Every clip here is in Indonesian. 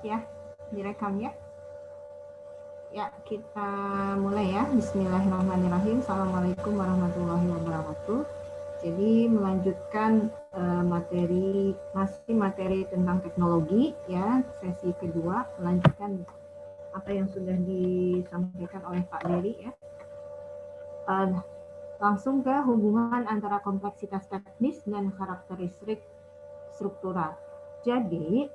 ya, direkam ya. Ya, kita mulai ya. Bismillahirrahmanirrahim. Assalamualaikum warahmatullahi wabarakatuh. Jadi melanjutkan uh, materi masih materi tentang teknologi ya, sesi kedua melanjutkan apa yang sudah disampaikan oleh Pak Dery ya. Uh, langsung ke hubungan antara kompleksitas teknis dan karakteristik struktural. Jadi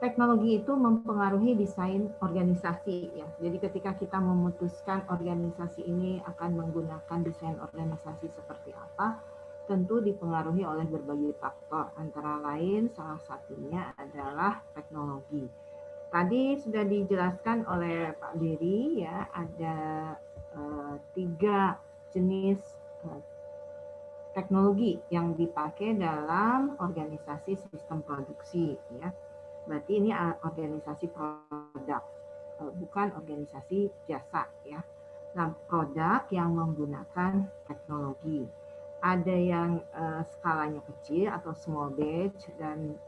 teknologi itu mempengaruhi desain organisasi ya. Jadi ketika kita memutuskan organisasi ini akan menggunakan desain organisasi seperti apa, tentu dipengaruhi oleh berbagai faktor. Antara lain salah satunya adalah teknologi. Tadi sudah dijelaskan oleh Pak Dery ya, ada uh, tiga jenis uh, teknologi yang dipakai dalam organisasi sistem produksi ya. Berarti ini organisasi produk eh, bukan organisasi jasa ya. Nah, produk yang menggunakan teknologi. Ada yang uh, skalanya kecil atau small batch dan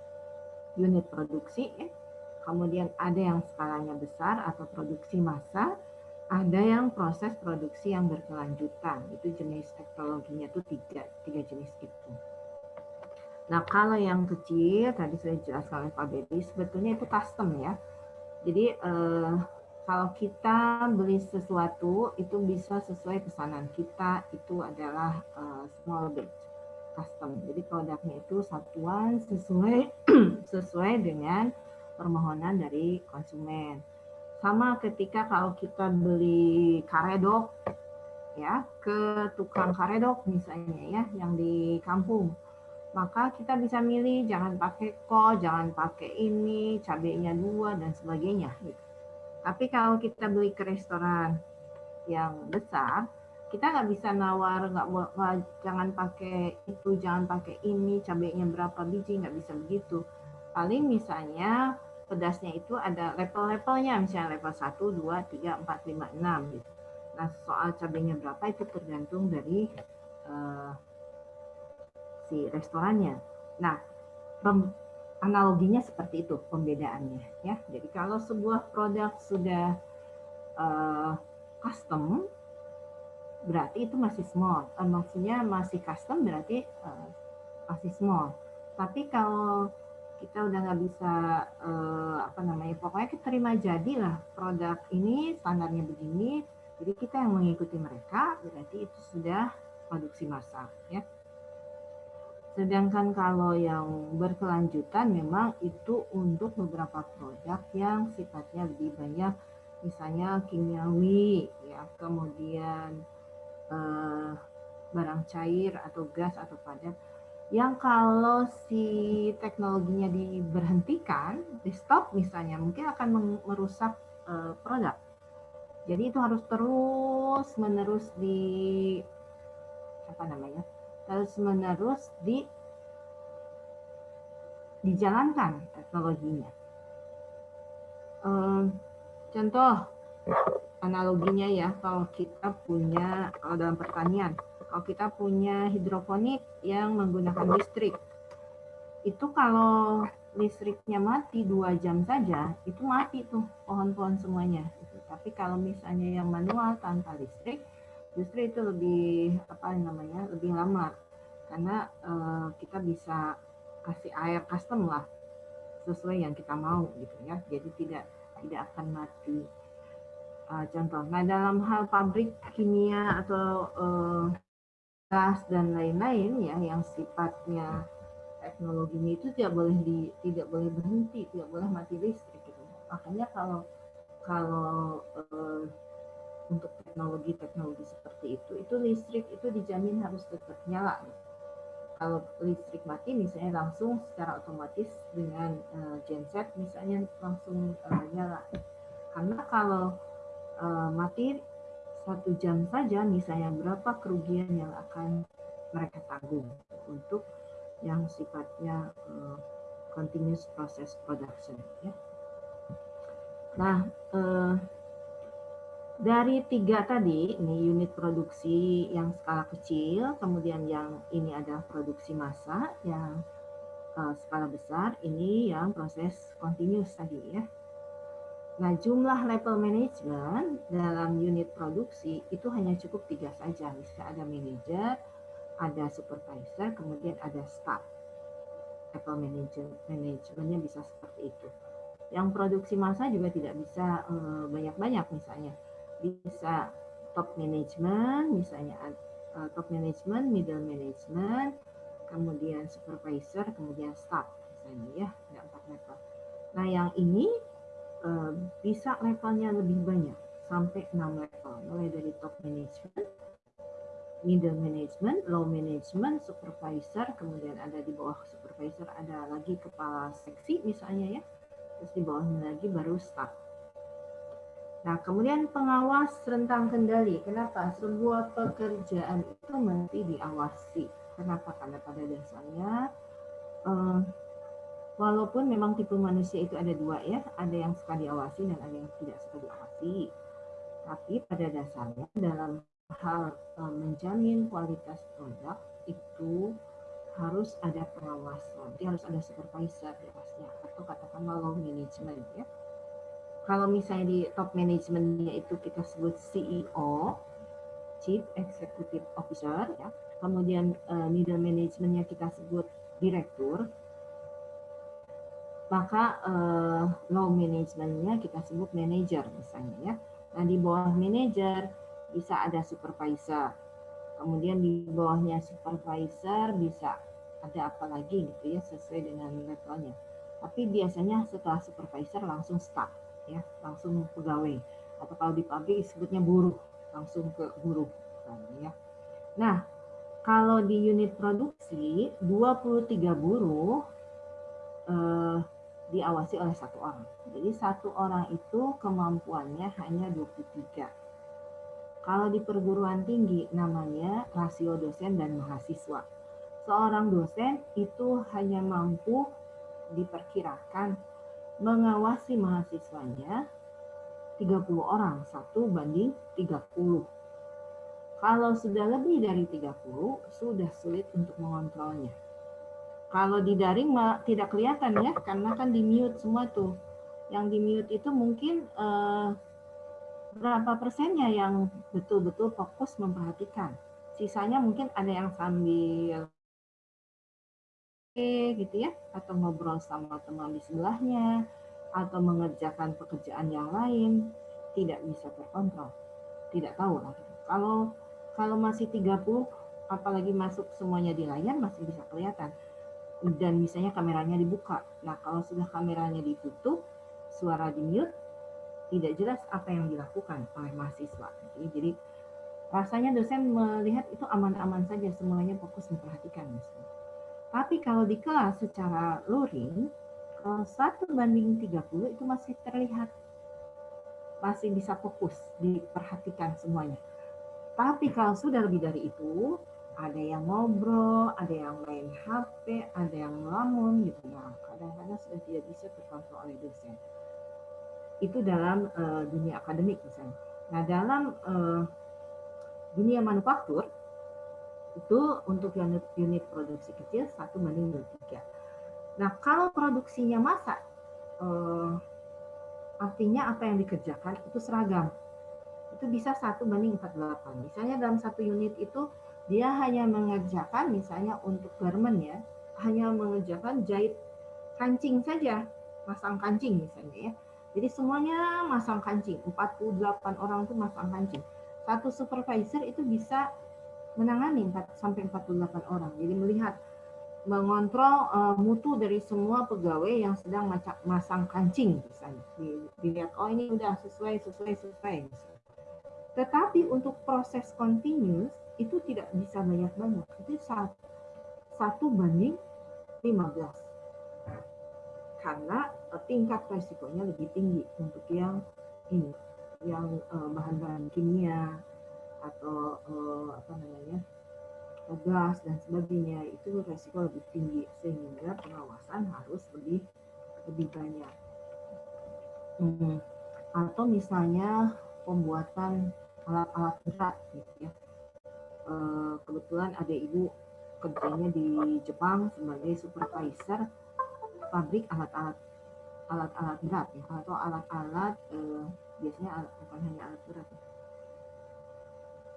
unit produksi ya. Kemudian ada yang skalanya besar atau produksi massa ada yang proses produksi yang berkelanjutan itu jenis teknologinya itu tiga tiga jenis itu nah kalau yang kecil tadi sudah dijelaskan oleh Pak Bedi sebetulnya itu custom ya. Jadi eh, kalau kita beli sesuatu itu bisa sesuai pesanan kita itu adalah eh, small batch custom. Jadi produknya itu satuan sesuai sesuai dengan permohonan dari konsumen. Sama ketika kalau kita beli karedok ya ke tukang karedok misalnya ya yang di kampung maka kita bisa milih jangan pakai ko, jangan pakai ini, cabenya dua dan sebagainya. Gitu. Tapi kalau kita beli ke restoran yang besar, kita nggak bisa nawar nggak jangan pakai itu, jangan pakai ini, cabenya berapa biji nggak bisa begitu. Paling misalnya pedasnya itu ada level-levelnya, misalnya level 1, 2, 3, 4, 5, 6 gitu. Nah, soal cabenya berapa itu tergantung dari uh, si restorannya. Nah, analoginya seperti itu pembedaannya ya. Jadi kalau sebuah produk sudah uh, custom berarti itu masih small. Uh, maksudnya masih custom berarti uh, masih small. Tapi kalau kita udah nggak bisa uh, apa namanya pokoknya kita terima jadilah produk ini standarnya begini jadi kita yang mengikuti mereka berarti itu sudah produksi massal ya sedangkan kalau yang berkelanjutan memang itu untuk beberapa produk yang sifatnya lebih banyak misalnya kimiawi ya kemudian uh, barang cair atau gas atau padat yang kalau si teknologinya diberhentikan, di stop misalnya, mungkin akan merusak uh, produk. Jadi itu harus terus menerus di apa namanya? Terus menerus di dijalankan teknologinya. Um, contoh analoginya ya, kalau kita punya kalau dalam pertanian, kalau kita punya hidroponik yang menggunakan listrik, itu kalau listriknya mati dua jam saja, itu mati tuh pohon-pohon semuanya. Tapi kalau misalnya yang manual tanpa listrik, justru itu lebih apa namanya lebih lama karena uh, kita bisa kasih air custom lah sesuai yang kita mau gitu ya. Jadi tidak tidak akan mati. Uh, contoh, nah dalam hal pabrik kimia atau uh, gas dan lain-lain ya yang sifatnya teknologinya itu tidak boleh di tidak boleh berhenti tidak boleh mati listrik gitu makanya kalau kalau uh, untuk teknologi-teknologi seperti itu itu listrik itu dijamin harus tetap nyala kalau listrik mati misalnya langsung secara otomatis dengan uh, genset misalnya langsung uh, nyala karena kalau uh, mati satu jam saja misalnya berapa kerugian yang akan mereka tanggung untuk yang sifatnya uh, continuous process production ya. Nah, uh, dari tiga tadi, ini unit produksi yang skala kecil, kemudian yang ini adalah produksi massa, yang uh, skala besar, ini yang proses continuous tadi ya. Nah, jumlah level management dalam unit produksi itu hanya cukup tiga saja. Misalnya ada manager, ada supervisor, kemudian ada staff. Level manager, manajemennya bisa seperti itu. Yang produksi massa juga tidak bisa eh, banyak-banyak misalnya. Bisa top management, misalnya uh, top management, middle management, kemudian supervisor, kemudian staff misalnya ya, ada empat level. Nah, yang ini uh, bisa levelnya lebih banyak sampai 6 level, mulai dari top management, middle management, low management, supervisor, kemudian ada di bawah supervisor ada lagi kepala seksi misalnya ya, terus di bawahnya lagi baru staff. Nah, kemudian pengawas rentang kendali. Kenapa? Sebuah pekerjaan itu mesti diawasi. Kenapa? Karena pada dasarnya, eh, walaupun memang tipe manusia itu ada dua ya, ada yang suka diawasi dan ada yang tidak suka diawasi. Tapi pada dasarnya dalam hal eh, menjamin kualitas produk itu harus ada pengawasan. Harus ada supervisor atasnya atau katakanlah low management ya kalau misalnya di top manajemennya itu kita sebut CEO, Chief Executive Officer, ya. kemudian uh, middle manajemennya kita sebut direktur, maka uh, low manajemennya kita sebut manager misalnya ya. Nah di bawah manager bisa ada supervisor, kemudian di bawahnya supervisor bisa ada apa lagi gitu ya sesuai dengan levelnya. Tapi biasanya setelah supervisor langsung staff ya langsung pegawai atau kalau di pabrik disebutnya buruh langsung ke buruh ya. Nah, kalau di unit produksi 23 buruh eh, diawasi oleh satu orang. Jadi satu orang itu kemampuannya hanya 23. Kalau di perguruan tinggi namanya rasio dosen dan mahasiswa. Seorang dosen itu hanya mampu diperkirakan mengawasi mahasiswanya 30 orang, satu banding 30. Kalau sudah lebih dari 30, sudah sulit untuk mengontrolnya. Kalau di daring tidak kelihatan ya, karena kan di mute semua tuh. Yang di mute itu mungkin eh, berapa persennya yang betul-betul fokus memperhatikan. Sisanya mungkin ada yang sambil gitu ya atau ngobrol sama teman di sebelahnya atau mengerjakan pekerjaan yang lain tidak bisa terkontrol. Tidak tahu lah. Kalau kalau masih 30 apalagi masuk semuanya di layar masih bisa kelihatan. Dan misalnya kameranya dibuka. Nah kalau sudah kameranya ditutup suara di mute tidak jelas apa yang dilakukan oleh mahasiswa. Jadi, rasanya dosen melihat itu aman-aman saja semuanya fokus memperhatikan misalnya tapi kalau di kelas secara luring, kalau satu banding 30 itu masih terlihat. Masih bisa fokus, diperhatikan semuanya. Tapi kalau sudah lebih dari itu, ada yang ngobrol, ada yang main HP, ada yang melamun gitu. Nah, kadang-kadang sudah tidak bisa terkontrol oleh dosen. Itu dalam uh, dunia akademik misalnya. Nah, dalam uh, dunia manufaktur, itu untuk unit, unit produksi kecil satu banding dua tiga. Nah kalau produksinya masa eh, artinya apa yang dikerjakan itu seragam. Itu bisa satu banding empat delapan. Misalnya dalam satu unit itu dia hanya mengerjakan misalnya untuk garment ya, hanya mengerjakan jahit kancing saja, masang kancing misalnya ya. Jadi semuanya masang kancing, 48 orang itu masang kancing. Satu supervisor itu bisa menangani 4 sampai 48 orang. Jadi melihat mengontrol uh, mutu dari semua pegawai yang sedang macam masang kancing misalnya. Dilihat oh ini udah sesuai sesuai sesuai. Tetapi untuk proses continuous itu tidak bisa banyak-banyak. Itu satu, satu banding 15. Karena uh, tingkat resikonya lebih tinggi untuk yang ini, yang uh, bahan-bahan kimia, atau uh, apa namanya gas dan sebagainya itu resiko lebih tinggi sehingga pengawasan harus lebih lebih banyak. Hmm. Atau misalnya pembuatan alat-alat berat gitu ya. Uh, kebetulan ada ibu kerjanya di Jepang sebagai supervisor pabrik alat-alat alat-alat berat ya atau alat-alat eh, biasanya alat, bukan hanya alat berat ya.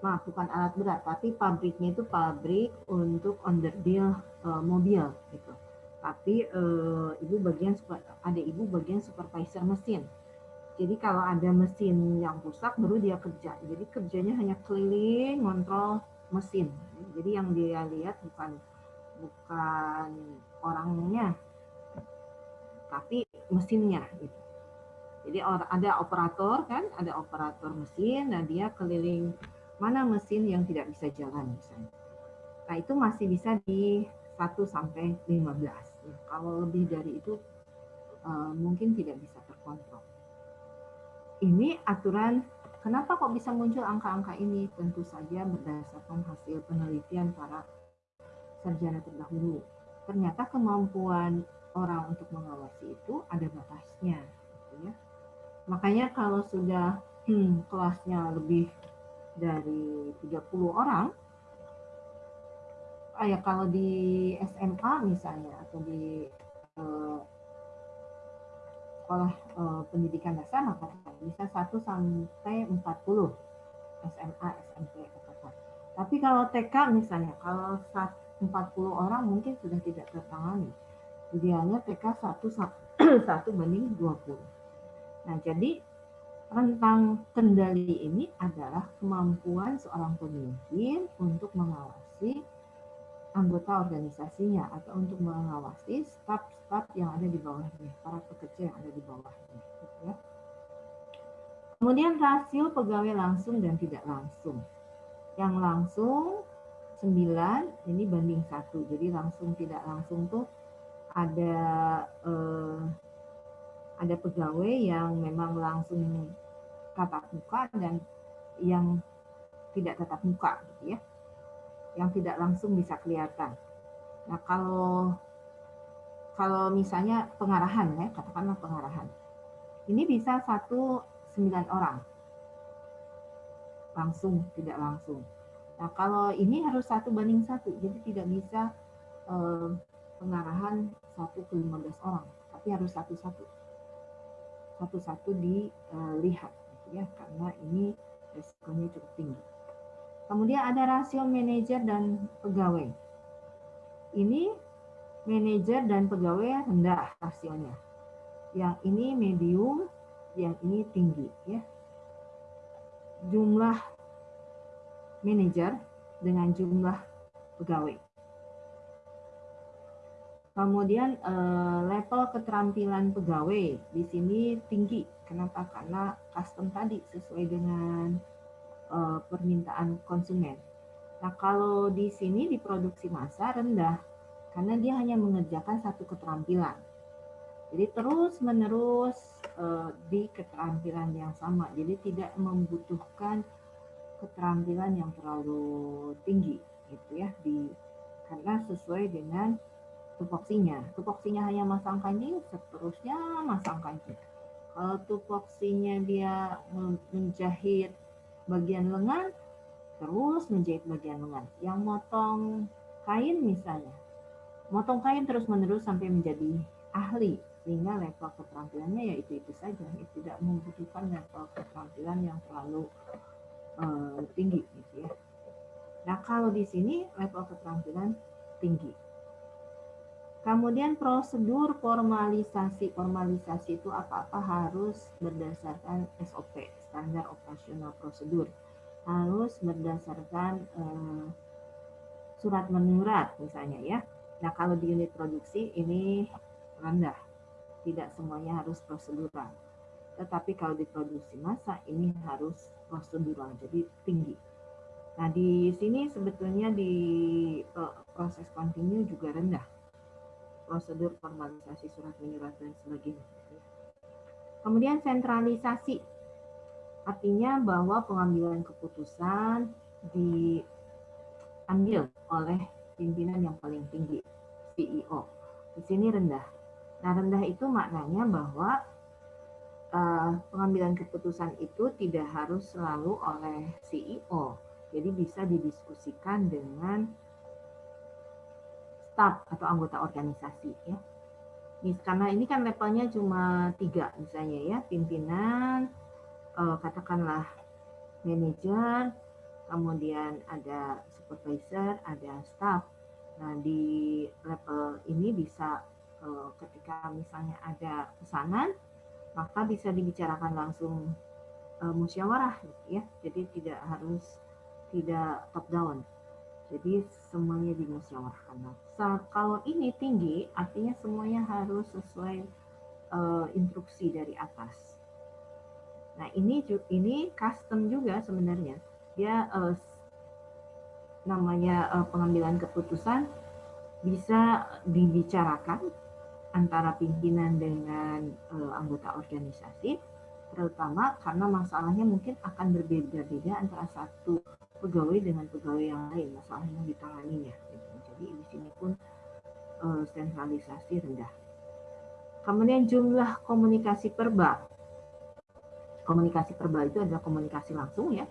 Maaf bukan alat berat tapi pabriknya itu pabrik untuk underdeal eh, mobil gitu. Tapi eh, ibu bagian ada ibu bagian supervisor mesin. Jadi kalau ada mesin yang rusak baru dia kerja. Jadi kerjanya hanya keliling kontrol mesin. Jadi yang dia lihat bukan bukan orangnya tapi mesinnya gitu. Jadi ada operator kan, ada operator mesin, dan dia keliling mana mesin yang tidak bisa jalan misalnya. Nah itu masih bisa di 1 sampai 15. Ya, kalau lebih dari itu uh, mungkin tidak bisa terkontrol. Ini aturan kenapa kok bisa muncul angka-angka ini? Tentu saja berdasarkan hasil penelitian para sarjana terdahulu. Ternyata kemampuan orang untuk mengawasi itu ada batasnya. Gitu ya. Makanya kalau sudah hmm, kelasnya lebih dari 30 orang, ah ya kalau di SMA misalnya atau di eh, sekolah eh, pendidikan dasar maka bisa 1 sampai 40 SMA, SMP, SMA. Tapi kalau TK misalnya, kalau 40 orang mungkin sudah tidak tertangani idealnya TK 1, 1 banding 20. Nah, jadi rentang kendali ini adalah kemampuan seorang pemimpin untuk mengawasi anggota organisasinya atau untuk mengawasi staf-staf yang ada di bawahnya, para pekerja yang ada di bawahnya. Gitu ya. Kemudian rasio pegawai langsung dan tidak langsung. Yang langsung 9 ini banding satu, jadi langsung tidak langsung tuh ada eh, ada pegawai yang memang langsung tatap muka dan yang tidak tatap muka gitu ya yang tidak langsung bisa kelihatan. Nah kalau kalau misalnya pengarahan ya katakanlah pengarahan ini bisa satu sembilan orang. Langsung tidak langsung. Nah kalau ini harus satu banding satu jadi tidak bisa eh, pengarahan satu ke 15 orang, tapi harus satu-satu. Satu-satu dilihat, gitu ya, karena ini resikonya cukup tinggi. Kemudian ada rasio manajer dan pegawai. Ini manajer dan pegawai rendah rasionya. Yang ini medium, yang ini tinggi. Ya. Jumlah manajer dengan jumlah pegawai. Kemudian eh, level keterampilan pegawai di sini tinggi. Kenapa? Karena custom tadi sesuai dengan eh, permintaan konsumen. Nah, kalau di sini di produksi massa rendah karena dia hanya mengerjakan satu keterampilan. Jadi terus-menerus eh, di keterampilan yang sama. Jadi tidak membutuhkan keterampilan yang terlalu tinggi gitu ya di karena sesuai dengan tupoksinya. Tupoksinya hanya masang kancing, seterusnya masang kancing. Kalau tupoksinya dia menjahit bagian lengan, terus menjahit bagian lengan. Yang motong kain misalnya, motong kain terus-menerus sampai menjadi ahli, sehingga level keterampilannya ya itu-itu saja. Ya, tidak membutuhkan level keterampilan yang terlalu uh, tinggi gitu ya. Nah kalau di sini level keterampilan tinggi. Kemudian prosedur formalisasi. Formalisasi itu apa-apa harus berdasarkan SOP, standar operasional prosedur. Harus berdasarkan eh, surat menyurat misalnya ya. Nah kalau di unit produksi ini rendah. Tidak semuanya harus prosedural. Tetapi kalau di produksi massa ini harus prosedural, jadi tinggi. Nah di sini sebetulnya di eh, proses kontinu juga rendah prosedur formalisasi surat menyurat dan sebagainya. Kemudian sentralisasi, artinya bahwa pengambilan keputusan diambil oleh pimpinan yang paling tinggi, CEO. Di sini rendah. Nah rendah itu maknanya bahwa uh, pengambilan keputusan itu tidak harus selalu oleh CEO. Jadi bisa didiskusikan dengan staf atau anggota organisasi ya. Karena ini kan levelnya cuma tiga misalnya ya, pimpinan, eh, katakanlah manajer, kemudian ada supervisor, ada staff. Nah di level ini bisa eh, ketika misalnya ada pesanan, maka bisa dibicarakan langsung eh, musyawarah ya. Jadi tidak harus tidak top down. Jadi semuanya dimusyawarahkan. Nah, kalau ini tinggi, artinya semuanya harus sesuai uh, instruksi dari atas. Nah ini ini custom juga sebenarnya. Dia uh, namanya uh, pengambilan keputusan bisa dibicarakan antara pimpinan dengan uh, anggota organisasi, terutama karena masalahnya mungkin akan berbeda-beda antara satu pegawai dengan pegawai yang lain masalah yang ditanganinya gitu. Jadi di sini pun uh, sentralisasi rendah. Kemudian jumlah komunikasi perba komunikasi perba itu adalah komunikasi langsung ya.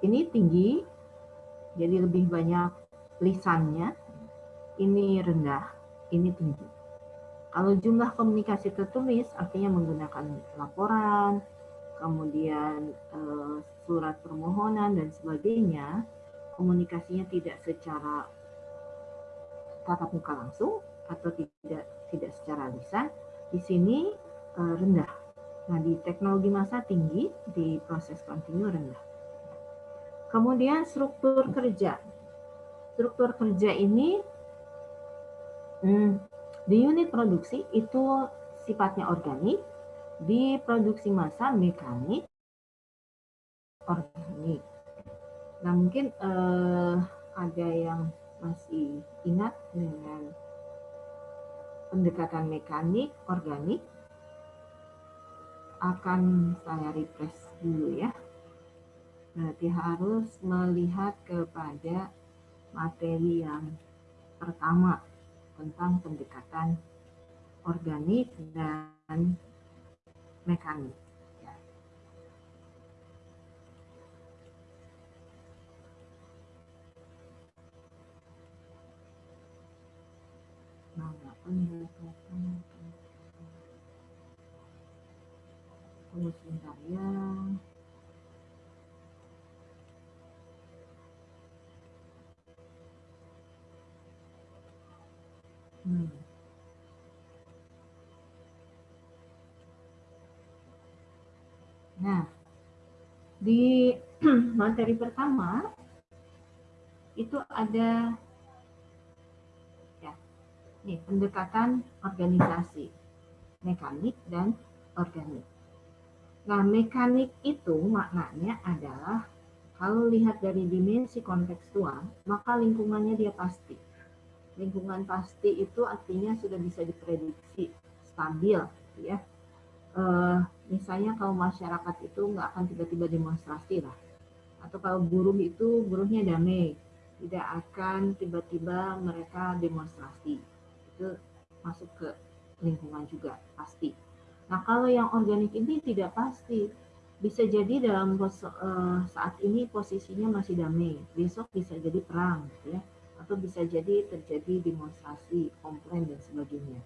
Ini tinggi jadi lebih banyak lisannya. Ini rendah ini tinggi. Kalau jumlah komunikasi tertulis artinya menggunakan laporan kemudian uh, surat permohonan dan sebagainya, komunikasinya tidak secara tatap muka langsung atau tidak tidak secara lisan, di sini uh, rendah. Nah, di teknologi masa tinggi, di proses kontinu rendah. Kemudian struktur kerja. Struktur kerja ini hmm, di unit produksi itu sifatnya organik, di produksi massa mekanik organik. Nah mungkin eh, ada yang masih ingat dengan pendekatan mekanik organik akan saya refresh dulu ya. Berarti harus melihat kepada materi yang pertama tentang pendekatan organik dan mekanik. Tunggu sebentar ya. Hmm. Nah, di materi pertama itu ada nih pendekatan organisasi, mekanik dan organik. Nah, mekanik itu maknanya adalah kalau lihat dari dimensi kontekstual, maka lingkungannya dia pasti. Lingkungan pasti itu artinya sudah bisa diprediksi, stabil, ya. Uh, misalnya kalau masyarakat itu nggak akan tiba-tiba demonstrasi lah. Atau kalau buruh itu buruhnya damai. Tidak akan tiba-tiba mereka demonstrasi itu masuk ke lingkungan juga pasti nah kalau yang organik ini tidak pasti bisa jadi dalam uh, saat ini posisinya masih damai besok bisa jadi perang ya atau bisa jadi terjadi demonstrasi komplain dan sebagainya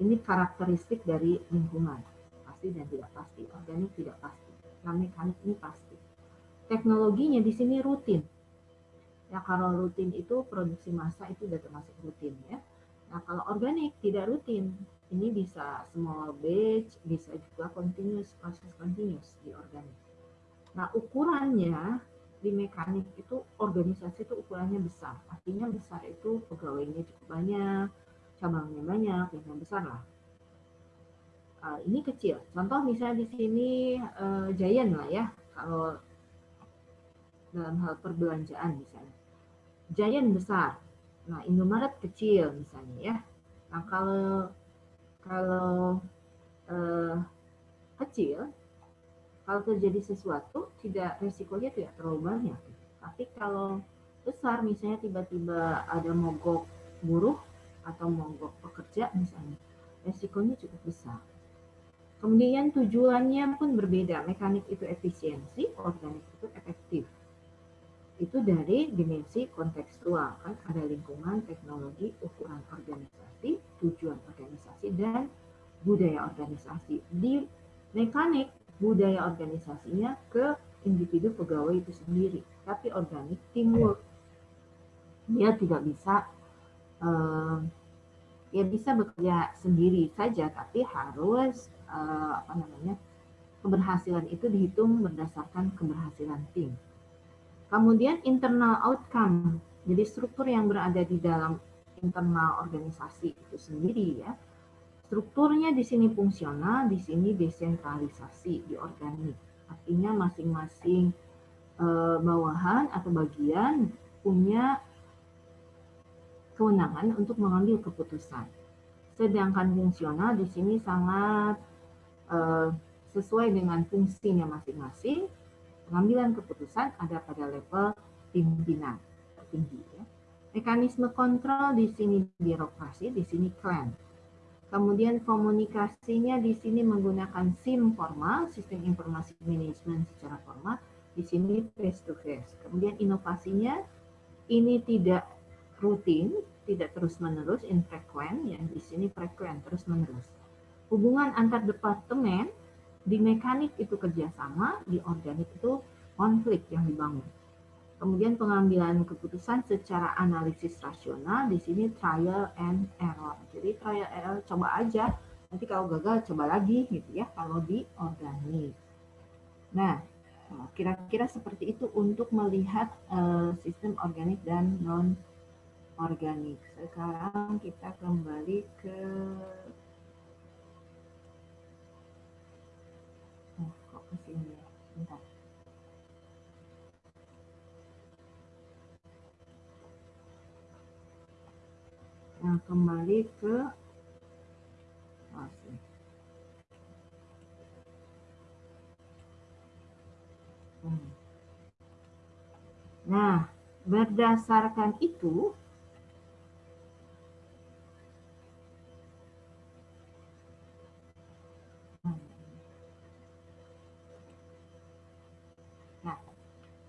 ini karakteristik dari lingkungan, pasti dan tidak pasti, organik tidak pasti. Nah, mekanik ini pasti. Teknologinya di sini rutin. Ya, kalau rutin itu produksi massa itu sudah termasuk rutin ya. Nah, kalau organik tidak rutin, ini bisa small batch, bisa juga continuous, proses continuous di organik. Nah, ukurannya di mekanik itu organisasi itu ukurannya besar. Artinya besar itu pegawainya cukup banyak, cabangnya banyak, yang besar lah. Uh, ini kecil. Contoh misalnya di sini uh, Giant lah ya, kalau dalam hal perbelanjaan misalnya. Giant besar. Nah, Indomaret kecil misalnya ya. Nah, kalau kalau uh, kecil, kalau terjadi sesuatu tidak resikonya tidak terlalu banyak. Tapi kalau besar misalnya tiba-tiba ada mogok buruh atau mogok pekerja misalnya, resikonya cukup besar. Kemudian tujuannya pun berbeda. Mekanik itu efisiensi, organik itu efektif. Itu dari dimensi kontekstual kan ada lingkungan, teknologi, ukuran organisasi, tujuan organisasi dan budaya organisasi. Di mekanik budaya organisasinya ke individu pegawai itu sendiri, tapi organik teamwork. Dia tidak bisa uh, ya bisa bekerja sendiri saja, tapi harus uh, apa namanya keberhasilan itu dihitung berdasarkan keberhasilan tim. Kemudian internal outcome, jadi struktur yang berada di dalam internal organisasi itu sendiri ya. Strukturnya di sini fungsional, di sini desentralisasi, di organik. Artinya masing-masing e, bawahan atau bagian punya kewenangan untuk mengambil keputusan. Sedangkan fungsional di sini sangat e, sesuai dengan fungsinya masing-masing pengambilan keputusan ada pada level pimpinan tertinggi. Ya. Mekanisme kontrol di sini birokrasi, di sini klan. Kemudian komunikasinya di sini menggunakan SIM formal, sistem informasi manajemen secara formal, di sini face to face. Kemudian inovasinya ini tidak rutin, tidak terus-menerus, infrequent, yang di sini frequent, terus-menerus. Hubungan antar departemen di mekanik itu kerjasama, di organik itu konflik yang dibangun. Kemudian pengambilan keputusan secara analisis rasional, di sini trial and error. Jadi trial and error coba aja, nanti kalau gagal coba lagi gitu ya, kalau di organik. Nah, kira-kira seperti itu untuk melihat uh, sistem organik dan non organik. Sekarang kita kembali ke ke sini ya. Bentar. Nah, kembali ke. Hmm. Nah, berdasarkan itu,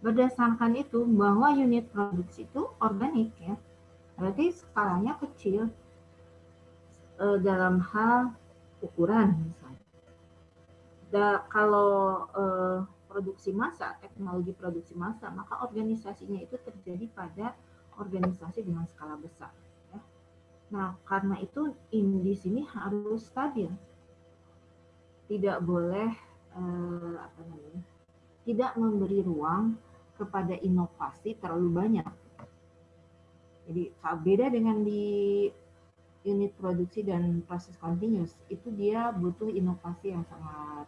Berdasarkan itu bahwa unit produksi itu organik ya, berarti skalanya kecil e, dalam hal ukuran misalnya. Da, kalau e, produksi massa, teknologi produksi massa, maka organisasinya itu terjadi pada organisasi dengan skala besar. Ya. Nah, karena itu in, di sini harus stabil, tidak boleh eh, apa namanya, tidak memberi ruang kepada inovasi terlalu banyak. Jadi beda dengan di unit produksi dan proses continuous, itu dia butuh inovasi yang sangat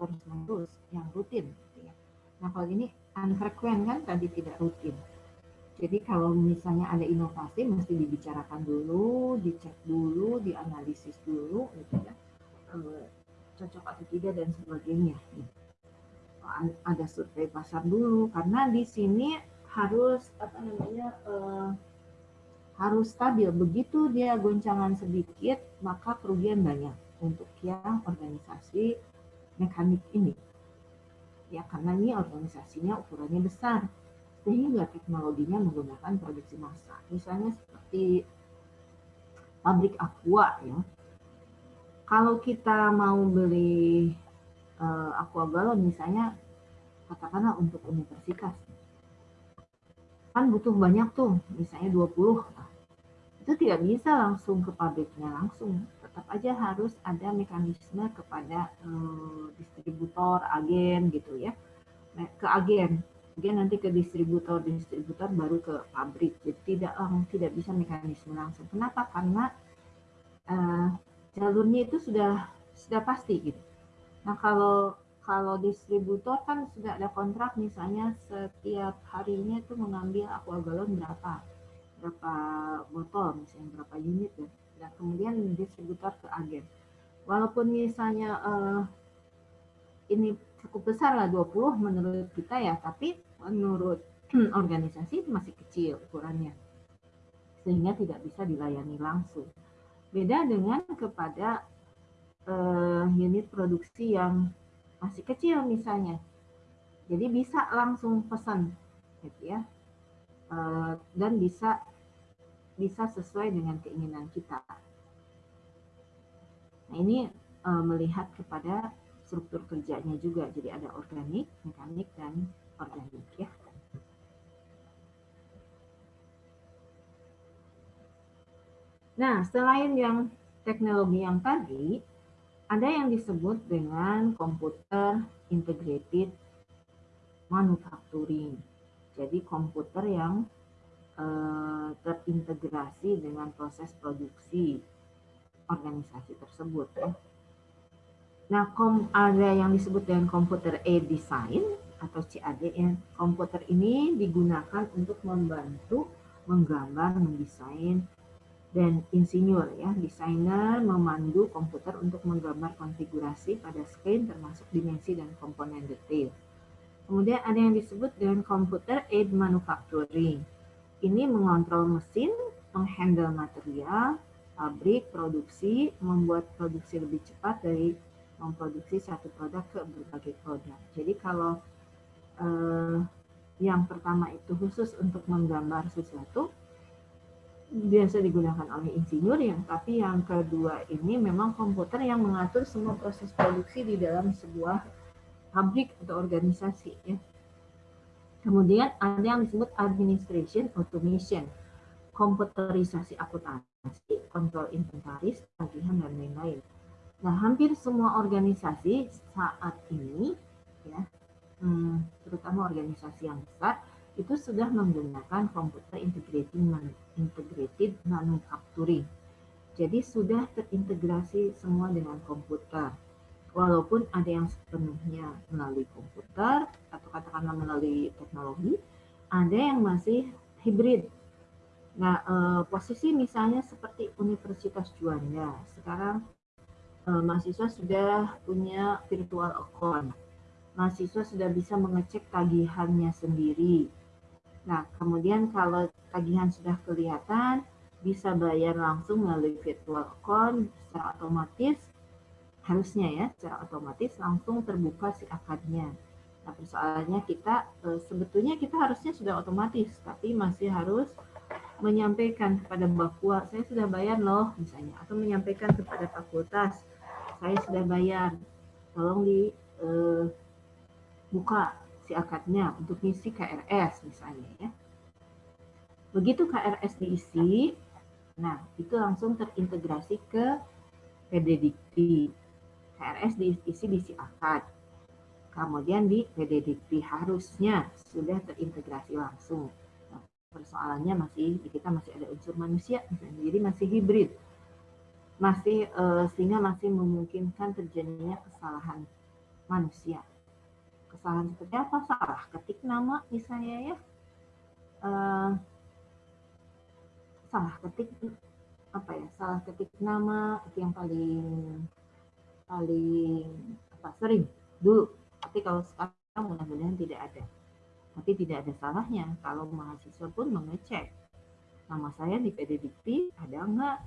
terus-menerus, yang rutin. Gitu ya. Nah kalau ini unfrequent kan tadi tidak rutin. Jadi kalau misalnya ada inovasi mesti dibicarakan dulu, dicek dulu, dianalisis dulu, gitu ya, eh, cocok atau tidak dan sebagainya. Gitu ada survei pasar dulu karena di sini harus apa namanya uh, harus stabil. Begitu dia goncangan sedikit maka kerugian banyak untuk yang organisasi mekanik ini. Ya karena ini organisasinya ukurannya besar sehingga teknologinya menggunakan produksi massa. Misalnya seperti pabrik aqua ya. Kalau kita mau beli uh, aqua galon misalnya katakanlah untuk universitas. Kan butuh banyak tuh misalnya 20 nah, itu tidak bisa langsung ke pabriknya langsung. Tetap aja harus ada mekanisme kepada uh, distributor agen gitu ya. Nah, ke agen. Kemudian nanti ke distributor distributor baru ke pabrik jadi tidak um, tidak bisa mekanisme langsung. Kenapa? Karena uh, jalurnya itu sudah sudah pasti gitu. Nah kalau kalau distributor kan sudah ada kontrak misalnya setiap harinya itu mengambil aqua galon berapa berapa botol misalnya berapa unit ya. Dan kemudian distributor ke agen. Walaupun misalnya uh, ini cukup besar lah 20 menurut kita ya tapi menurut organisasi masih kecil ukurannya. Sehingga tidak bisa dilayani langsung. Beda dengan kepada uh, unit produksi yang masih kecil misalnya. Jadi bisa langsung pesan gitu ya. Uh, dan bisa bisa sesuai dengan keinginan kita. Nah ini uh, melihat kepada struktur kerjanya juga, jadi ada organik, mekanik dan organik ya. Nah, selain yang teknologi yang tadi, ada yang disebut dengan komputer integrated manufacturing. Jadi komputer yang eh, terintegrasi dengan proses produksi organisasi tersebut ya. Nah, kom, ada yang disebut dengan komputer e-design atau CAD ya. Komputer ini digunakan untuk membantu menggambar, mendesain dan insinyur ya, desainer memandu komputer untuk menggambar konfigurasi pada screen termasuk dimensi dan komponen detail. Kemudian ada yang disebut dengan komputer aid manufacturing. Ini mengontrol mesin, menghandle material, pabrik, produksi, membuat produksi lebih cepat dari memproduksi satu produk ke berbagai produk. Jadi kalau eh, yang pertama itu khusus untuk menggambar sesuatu, biasa digunakan oleh insinyur yang tapi yang kedua ini memang komputer yang mengatur semua proses produksi di dalam sebuah pabrik atau organisasi ya. Kemudian ada yang disebut administration automation, komputerisasi akuntansi, kontrol inventaris, tagihan dan lain-lain. Nah, hampir semua organisasi saat ini ya, hmm, terutama organisasi yang besar itu sudah menggunakan komputer integrated, integrated manufacturing. Jadi sudah terintegrasi semua dengan komputer. Walaupun ada yang sepenuhnya melalui komputer katakanlah melalui teknologi, ada yang masih hibrid. Nah, eh, posisi misalnya seperti Universitas Juanda, sekarang eh, mahasiswa sudah punya virtual account. Mahasiswa sudah bisa mengecek tagihannya sendiri, Nah, kemudian kalau tagihan sudah kelihatan, bisa bayar langsung melalui virtual account secara otomatis, harusnya ya, secara otomatis langsung terbuka si akadnya. Nah, persoalannya kita, e, sebetulnya kita harusnya sudah otomatis, tapi masih harus menyampaikan kepada bakwa, saya sudah bayar loh, misalnya, atau menyampaikan kepada fakultas, saya sudah bayar, tolong dibuka e, si akadnya untuk misi KRS misalnya ya. Begitu KRS diisi, nah itu langsung terintegrasi ke PDDikti. KRS diisi di si akad. Kemudian di PDDikti harusnya sudah terintegrasi langsung. Nah, persoalannya masih kita masih ada unsur manusia, jadi masih hibrid, masih uh, sehingga masih memungkinkan terjadinya kesalahan manusia. Kesalahan seperti apa? Salah ketik nama misalnya ya. Uh, salah ketik apa ya salah ketik nama itu yang paling paling apa sering. Dulu tapi kalau sekarang mudah-mudahan tidak ada. Tapi tidak ada salahnya kalau mahasiswa pun mengecek nama saya di PD Dikti ada nggak?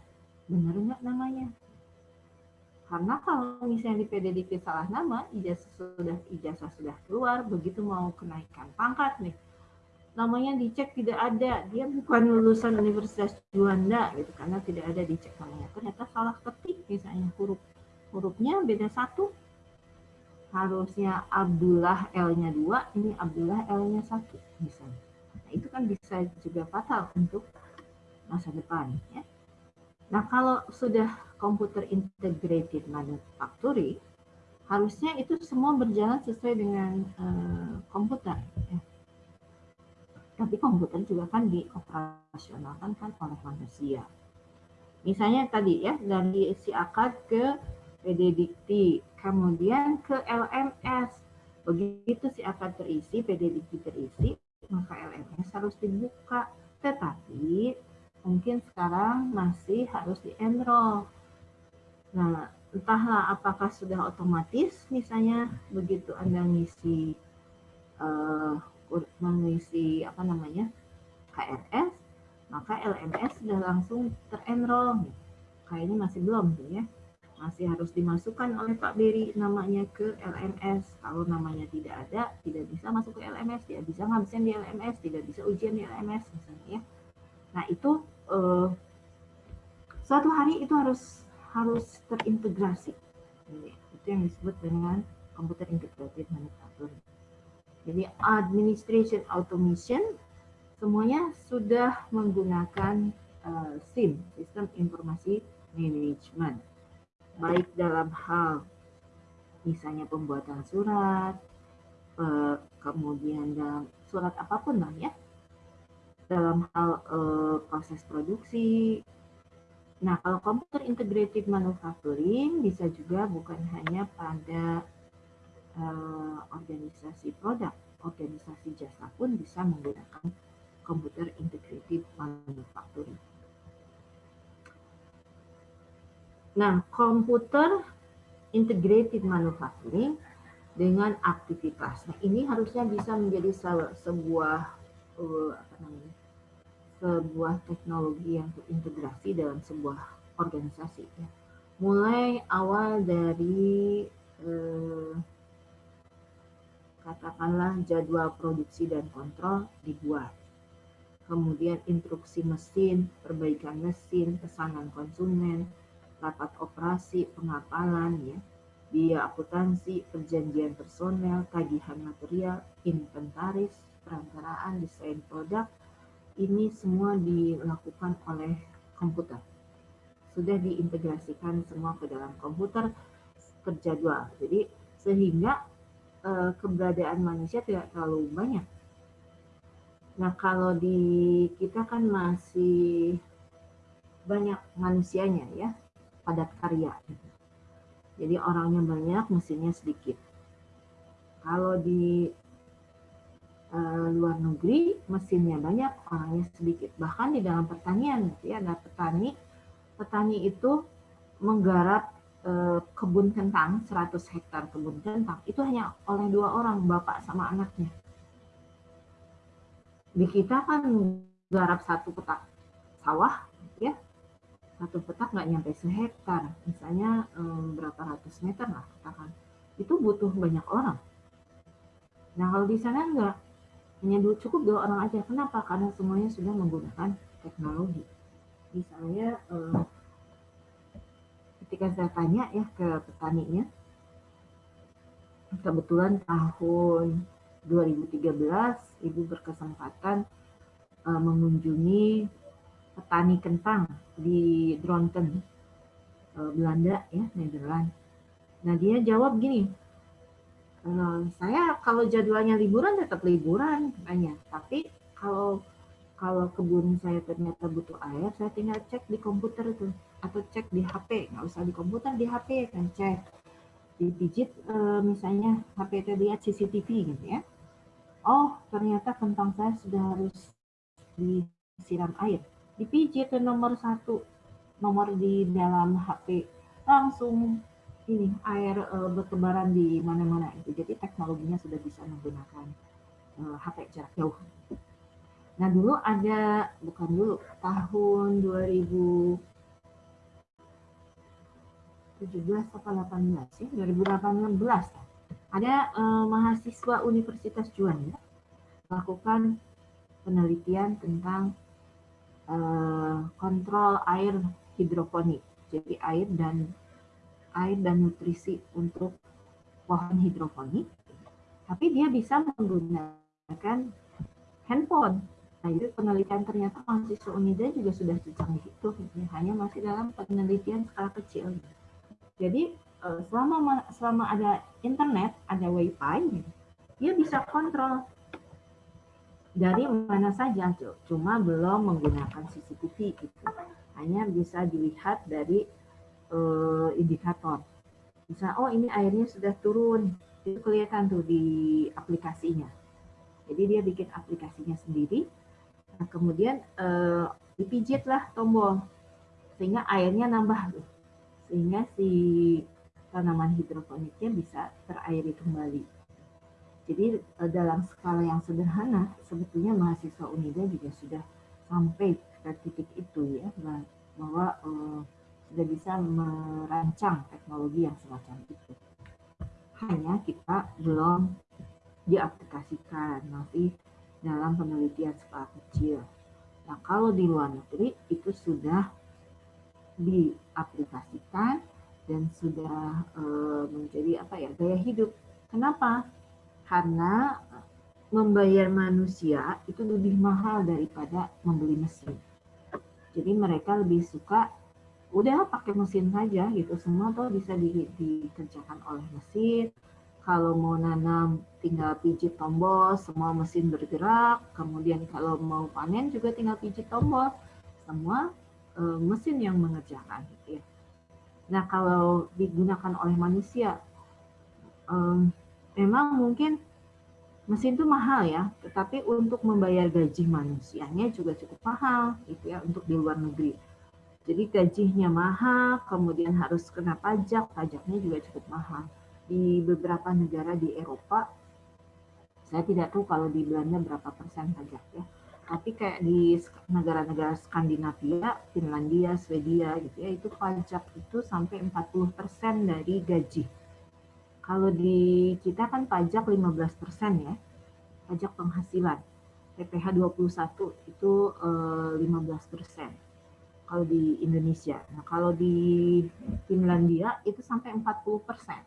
Benar nggak namanya? Karena kalau misalnya di PDDP salah nama, ijazah sudah ijazah sudah keluar, begitu mau kenaikan pangkat nih, namanya dicek tidak ada, dia bukan lulusan Universitas Juanda gitu, karena tidak ada dicek namanya. Ternyata salah ketik misalnya huruf hurufnya beda satu, harusnya Abdullah L-nya dua, ini Abdullah L-nya satu misalnya. Nah, itu kan bisa juga fatal untuk masa depan ya. Nah, kalau sudah komputer integrated manufacturing, harusnya itu semua berjalan sesuai dengan uh, komputer. Ya. Tapi komputer juga kan dioperasionalkan kan oleh manusia. Misalnya tadi ya, dari si akad ke PD Dikti, kemudian ke LMS. Begitu si akad terisi, PD Dikti terisi, maka LMS harus dibuka. Tetapi mungkin sekarang masih harus di-enroll. Nah, entahlah apakah sudah otomatis misalnya begitu Anda ngisi uh, mengisi apa namanya KRS, maka LMS sudah langsung terenroll. Kayaknya masih belum tuh ya. Masih harus dimasukkan oleh Pak Beri namanya ke LMS. Kalau namanya tidak ada, tidak bisa masuk ke LMS, tidak bisa ngabisin di LMS, tidak bisa ujian di LMS misalnya ya. Nah itu eh, suatu hari itu harus harus terintegrasi. Itu yang disebut dengan computer integrated manufacturing. Jadi administration automation semuanya sudah menggunakan uh, SIM, Sistem Informasi Management baik dalam hal misalnya pembuatan surat, eh, kemudian dalam surat apa pun lah ya, dalam hal eh, proses produksi. Nah, kalau computer integrated manufacturing bisa juga bukan hanya pada eh, organisasi produk, organisasi jasa pun bisa menggunakan computer integrated manufacturing. Nah, komputer integrated manufacturing dengan aktivitas. Nah, ini harusnya bisa menjadi sebuah uh, apa namanya? sebuah teknologi yang terintegrasi dalam sebuah organisasi. Ya. Mulai awal dari uh, katakanlah jadwal produksi dan kontrol dibuat. Kemudian instruksi mesin, perbaikan mesin, pesanan konsumen, rapat operasi, pengapalan, ya, biaya akuntansi, perjanjian personel, tagihan material, inventaris, perantaraan, desain produk, ini semua dilakukan oleh komputer. Sudah diintegrasikan semua ke dalam komputer terjadwal. Jadi sehingga eh, keberadaan manusia tidak terlalu banyak. Nah kalau di kita kan masih banyak manusianya ya, padat karya. Gitu. Jadi orangnya banyak, mesinnya sedikit. Kalau di uh, luar negeri, mesinnya banyak, orangnya sedikit. Bahkan di dalam pertanian, gitu ya, ada petani, petani itu menggarap uh, kebun kentang, 100 hektar kebun kentang, itu hanya oleh dua orang, bapak sama anaknya. Di kita kan garap satu petak sawah, ya satu petak nggak nyampe sehektar, misalnya um, berapa ratus meter lah katakan, itu butuh banyak orang. Nah kalau di sana enggak, hanya cukup dua orang aja. Kenapa? Karena semuanya sudah menggunakan teknologi. Misalnya um, ketika saya tanya ya ke petaninya, kebetulan tahun 2013 ibu berkesempatan uh, mengunjungi petani kentang di Dronten, eh, Belanda ya, Nederland. Nah dia jawab gini, e, saya kalau jadwalnya liburan tetap liburan katanya, tapi kalau kalau kebun saya ternyata butuh air, saya tinggal cek di komputer itu atau cek di HP, nggak usah di komputer, di HP kan cek, dipijit e, misalnya HP itu lihat CCTV gitu ya. Oh ternyata kentang saya sudah harus disiram air dipijit ke nomor satu. Nomor di dalam HP langsung ini air uh, bertebaran di mana-mana itu. Jadi teknologinya sudah bisa menggunakan uh, eh, HP jarak jauh. Nah dulu ada bukan dulu tahun 2017 atau 18 ya 2018 ada uh, mahasiswa Universitas Juanda melakukan penelitian tentang Eh, kontrol air hidroponik. Jadi air dan air dan nutrisi untuk pohon hidroponik. Tapi dia bisa menggunakan handphone. Nah, itu penelitian ternyata mahasiswa Unida juga sudah secanggih itu, hanya masih dalam penelitian skala kecil. Jadi eh, selama selama ada internet, ada wifi, dia bisa kontrol dari mana saja, cuma belum menggunakan CCTV gitu. Hanya bisa dilihat dari uh, indikator. Bisa, oh ini airnya sudah turun, itu kelihatan tuh di aplikasinya. Jadi dia bikin aplikasinya sendiri, nah, kemudian uh, dipijitlah tombol sehingga airnya nambah, sehingga si tanaman hidroponiknya bisa terairi kembali. Jadi eh, dalam skala yang sederhana, sebetulnya mahasiswa Unida juga sudah sampai ke titik itu ya, bahwa uh, sudah bisa merancang teknologi yang semacam itu. Hanya kita belum diaplikasikan, masih dalam penelitian skala kecil. Nah, kalau di luar negeri itu sudah diaplikasikan dan sudah e, menjadi apa ya gaya hidup. Kenapa? Karena membayar manusia itu lebih mahal daripada membeli mesin. Jadi mereka lebih suka udah pakai mesin saja gitu semua tuh bisa di, dikerjakan oleh mesin kalau mau nanam tinggal pijit tombol, semua mesin bergerak. Kemudian kalau mau panen juga tinggal pijit tombol, semua e, mesin yang mengerjakan. Gitu ya. Nah kalau digunakan oleh manusia, e, memang mungkin mesin itu mahal ya, tetapi untuk membayar gaji manusianya juga cukup mahal, gitu ya, untuk di luar negeri. Jadi gajinya mahal, kemudian harus kena pajak, pajaknya juga cukup mahal di beberapa negara di Eropa, saya tidak tahu kalau di Belanda berapa persen pajak ya. Tapi kayak di negara-negara Skandinavia, Finlandia, Swedia gitu ya, itu pajak itu sampai 40 persen dari gaji. Kalau di kita kan pajak 15 persen ya, pajak penghasilan. PPh 21 itu 15 eh, persen kalau di Indonesia. Nah, kalau di Finlandia itu sampai 40 persen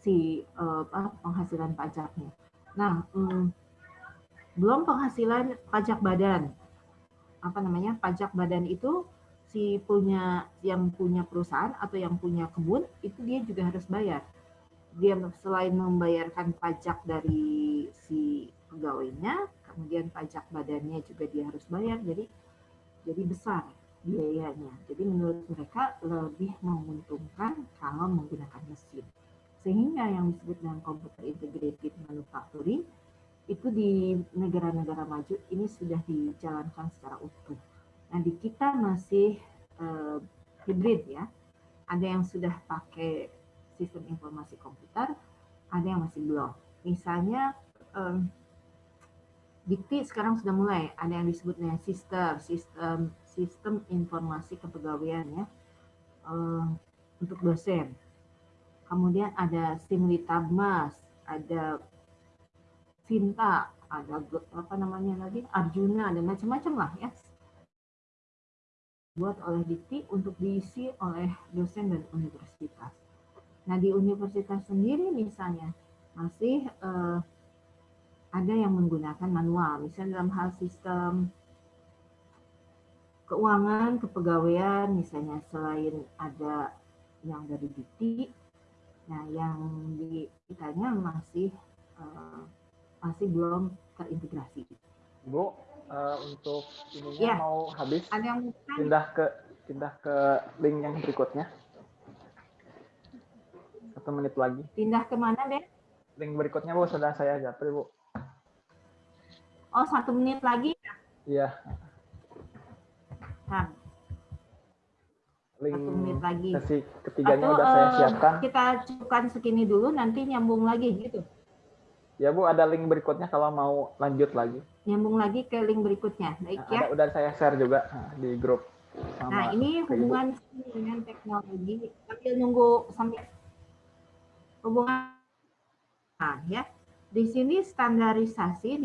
si uh, penghasilan pajaknya. Nah, um, belum penghasilan pajak badan. Apa namanya? Pajak badan itu si punya yang punya perusahaan atau yang punya kebun itu dia juga harus bayar. Dia selain membayarkan pajak dari si pegawainya, kemudian pajak badannya juga dia harus bayar. Jadi jadi besar biayanya. Jadi menurut mereka lebih menguntungkan kalau menggunakan mesin. Sehingga yang disebut dengan computer integrated manufacturing itu di negara-negara maju ini sudah dijalankan secara utuh. Nah di kita masih uh, hybrid ya. Ada yang sudah pakai sistem informasi komputer, ada yang masih belum. Misalnya um, Dikti sekarang sudah mulai ada yang disebut dengan sistem sistem sistem informasi kepegawaian ya uh, untuk dosen kemudian ada Simlitabmas, ada Sinta, ada apa namanya lagi Arjuna, ada macam-macam lah ya. Buat oleh Dikti untuk diisi oleh dosen dan universitas. Nah di universitas sendiri misalnya masih eh, ada yang menggunakan manual, misalnya dalam hal sistem keuangan, kepegawaian, misalnya selain ada yang dari Dikti, Nah, yang di kitanya masih uh, masih belum terintegrasi. Bu, uh, untuk ininya ya. mau habis, Ada yang pindah ke pindah ke link yang berikutnya. Satu menit lagi. Pindah ke mana deh? Link berikutnya Bu, sudah saya japri Bu. Oh, satu menit lagi? Iya. Nah, link satu menit lagi. Sesi ketiganya Atau, udah saya uh, siapkan. Kita cukupkan segini dulu, nanti nyambung lagi gitu. Ya Bu, ada link berikutnya kalau mau lanjut lagi. Nyambung lagi ke link berikutnya, baik nah, ya. Ada, udah saya share juga nah, di grup. Nah ini hubungan dengan teknologi sambil nunggu sambil hubungan nah, ya. Di sini standarisasi